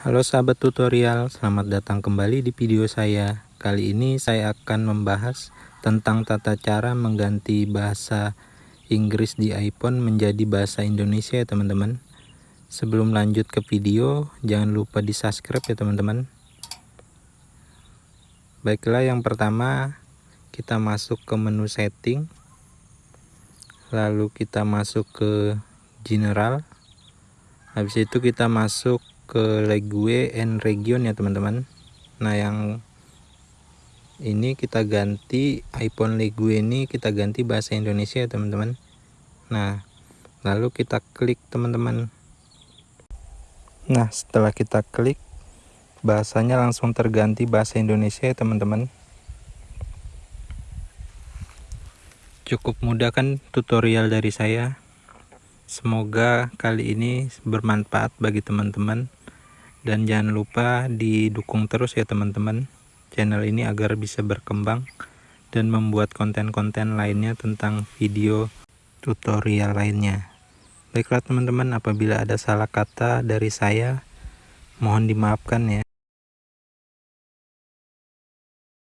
Halo sahabat tutorial, selamat datang kembali di video saya. Kali ini saya akan membahas tentang tata cara mengganti bahasa Inggris di iPhone menjadi bahasa Indonesia ya teman-teman. Sebelum lanjut ke video, jangan lupa di subscribe ya teman-teman. Baiklah yang pertama, kita masuk ke menu setting. Lalu kita masuk ke general. Habis itu kita masuk ke Legue and Region ya teman-teman. Nah yang ini kita ganti iPhone Legue ini kita ganti bahasa Indonesia ya teman-teman. Nah lalu kita klik teman-teman. Nah setelah kita klik bahasanya langsung terganti bahasa Indonesia ya teman-teman. Cukup mudah kan tutorial dari saya? Semoga kali ini bermanfaat bagi teman-teman dan jangan lupa didukung terus ya teman-teman channel ini agar bisa berkembang dan membuat konten-konten lainnya tentang video tutorial lainnya. Baiklah teman-teman apabila ada salah kata dari saya mohon dimaafkan ya